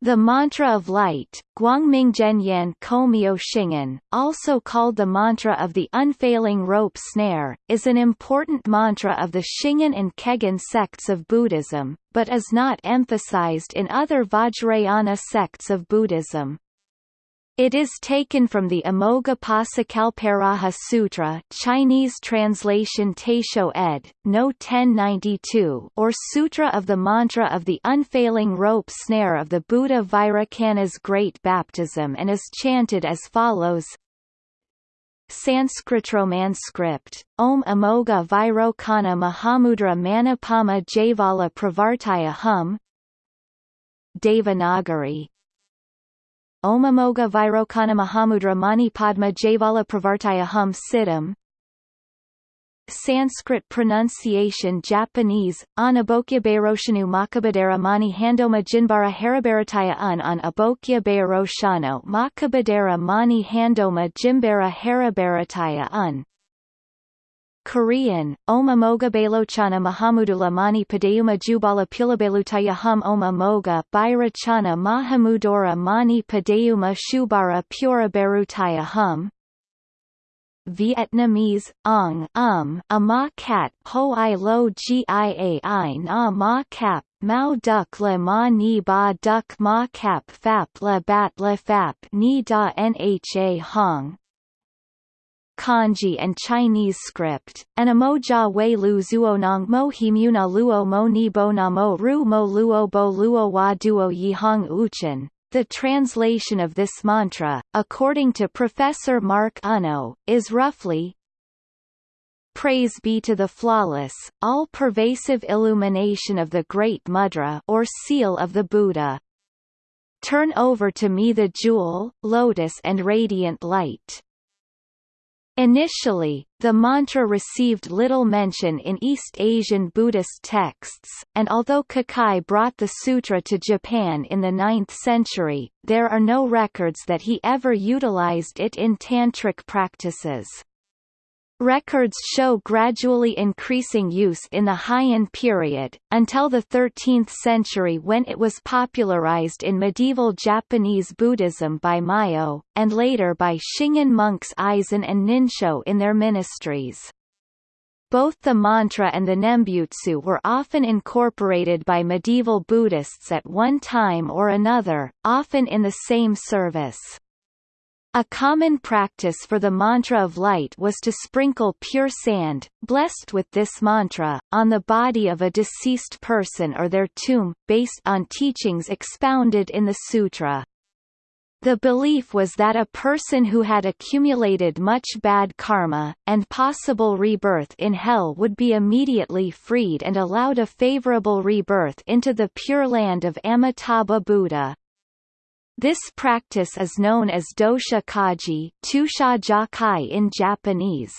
The mantra of light, Guangming Komyo Shingon, also called the mantra of the unfailing rope snare, is an important mantra of the Shingon and Kegon sects of Buddhism, but is not emphasized in other Vajrayana sects of Buddhism. It is taken from the Amoghapasakalparaja Sutra Chinese translation Taisho ed. No 1092 or Sutra of the Mantra of the Unfailing Rope Snare of the Buddha Vairocana's Great Baptism and is chanted as follows Sanskritromanscript, Om Amogha Vairocana Mahamudra Manapama Javala Pravartaya Hum Devanagari Omamoga Vairocana Mahamudra Mani Padma Javala Pravartaya Hum Siddham. Sanskrit pronunciation Japanese, Anabokya Bairoshanu Makabadera Mani Handoma Jinbara Harabarataya Un on Abokya Bairoshano Makabadera Mani Handoma Jimbara Harabarataya Un Korean, Oma Moga Balochana Mahamudula Mani Padayuma Jubala Pulabelutaya Hum Oma Moga Bairachana Mahamudora Mani Padayuma Shubara Pura Berutaya Hum. Vietnamese, Ong um, a ma cat ho i lo gia i na ma cap Mao duck le ma ni ba duck ma cap fap le bat le fap ni da nha hong kanji and Chinese script, and emoja wei lu zuonong mo himuna luo mo ni bo na mo ru mo luo bo luo wa duo Yihong uchen. The translation of this mantra, according to Professor Mark Unno, is roughly Praise be to the flawless, all-pervasive illumination of the Great Mudra or seal of the Buddha. Turn over to me the jewel, lotus and radiant light. Initially, the mantra received little mention in East Asian Buddhist texts, and although Kukai brought the sutra to Japan in the 9th century, there are no records that he ever utilized it in tantric practices. Records show gradually increasing use in the Heian period, until the 13th century when it was popularized in medieval Japanese Buddhism by Myoe, and later by Shingon monks Eison and Ninsho in their ministries. Both the mantra and the nembutsu were often incorporated by medieval Buddhists at one time or another, often in the same service. A common practice for the mantra of light was to sprinkle pure sand, blessed with this mantra, on the body of a deceased person or their tomb, based on teachings expounded in the sutra. The belief was that a person who had accumulated much bad karma, and possible rebirth in hell would be immediately freed and allowed a favorable rebirth into the pure land of Amitabha Buddha. This practice is known as dosha kaji in Japanese.